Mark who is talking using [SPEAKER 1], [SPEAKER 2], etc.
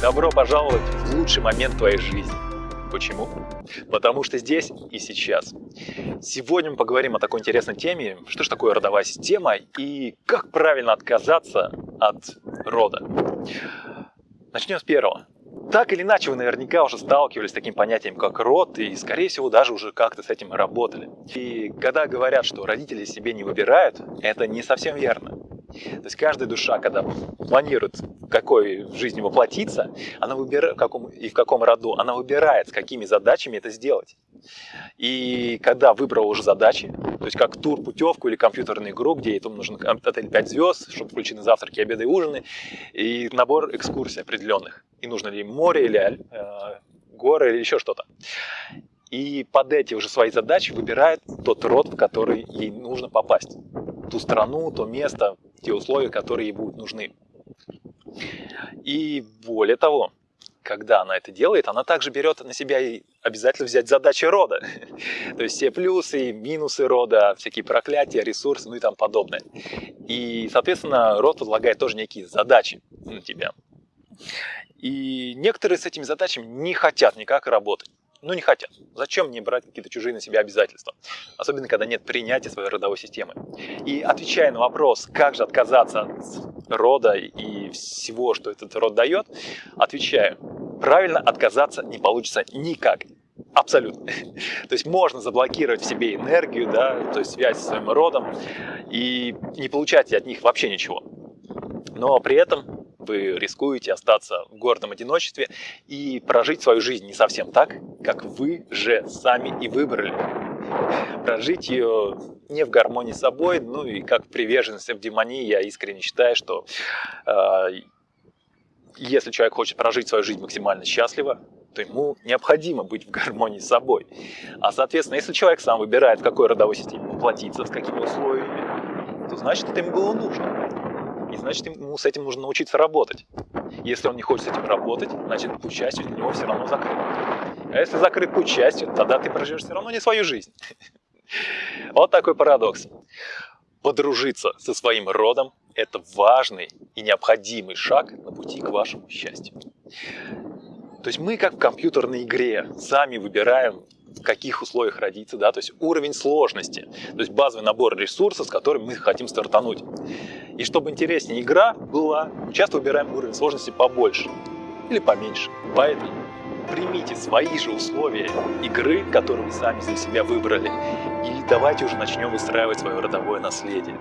[SPEAKER 1] Добро пожаловать в лучший момент твоей жизни. Почему? Потому что здесь и сейчас. Сегодня мы поговорим о такой интересной теме, что же такое родовая система и как правильно отказаться от рода. Начнем с первого. Так или иначе, вы наверняка уже сталкивались с таким понятием, как род, и, скорее всего, даже уже как-то с этим работали. И когда говорят, что родители себе не выбирают, это не совсем верно. То есть каждая душа, когда планирует, в какой жизни воплотиться, она выбирает, в каком, и в каком роду, она выбирает, с какими задачами это сделать. И когда выбрала уже задачи, то есть как тур, путевку или компьютерную игру, где этому нужен отель 5 звезд, чтобы включены завтраки, обеды и ужины, и набор экскурсий определенных. И нужно ли море или э, горы или еще что-то. И под эти уже свои задачи выбирает тот род, в который ей нужно попасть. Ту страну, то место, те условия, которые ей будут нужны. И более того, когда она это делает, она также берет на себя и обязательно взять задачи рода. То есть все плюсы, минусы рода, всякие проклятия, ресурсы, ну и там подобное. И, соответственно, род возлагает тоже некие задачи на тебя. И некоторые с этими задачами не хотят никак работать ну не хотят. Зачем мне брать какие-то чужие на себя обязательства? Особенно, когда нет принятия своей родовой системы. И отвечая на вопрос, как же отказаться от рода и всего, что этот род дает, отвечаю, правильно отказаться не получится никак. Абсолютно. То есть можно заблокировать в себе энергию, да, то есть связь со своим родом, и не получать от них вообще ничего. Но при этом вы рискуете остаться в гордом одиночестве и прожить свою жизнь не совсем так, как вы же сами и выбрали. Прожить ее не в гармонии с собой, ну и как приверженность в демонии, я искренне считаю, что э, если человек хочет прожить свою жизнь максимально счастливо, то ему необходимо быть в гармонии с собой. А соответственно, если человек сам выбирает, в какой родовой системе воплотиться, с какими условиями, то значит это ему было нужно. И значит, ему с этим нужно научиться работать. Если он не хочет с этим работать, значит, путь счастья для него все равно закрыт. А если закрыт путь счастья, тогда ты проживешь все равно не свою жизнь. Вот такой парадокс. Подружиться со своим родом – это важный и необходимый шаг на пути к вашему счастью. То есть мы, как в компьютерной игре, сами выбираем, в каких условиях родиться, да, то есть уровень сложности, то есть базовый набор ресурсов, с которым мы хотим стартануть. И чтобы интереснее игра была, часто выбираем уровень сложности побольше или поменьше. Поэтому примите свои же условия игры, которые вы сами для себя выбрали, и давайте уже начнем выстраивать свое родовое наследие.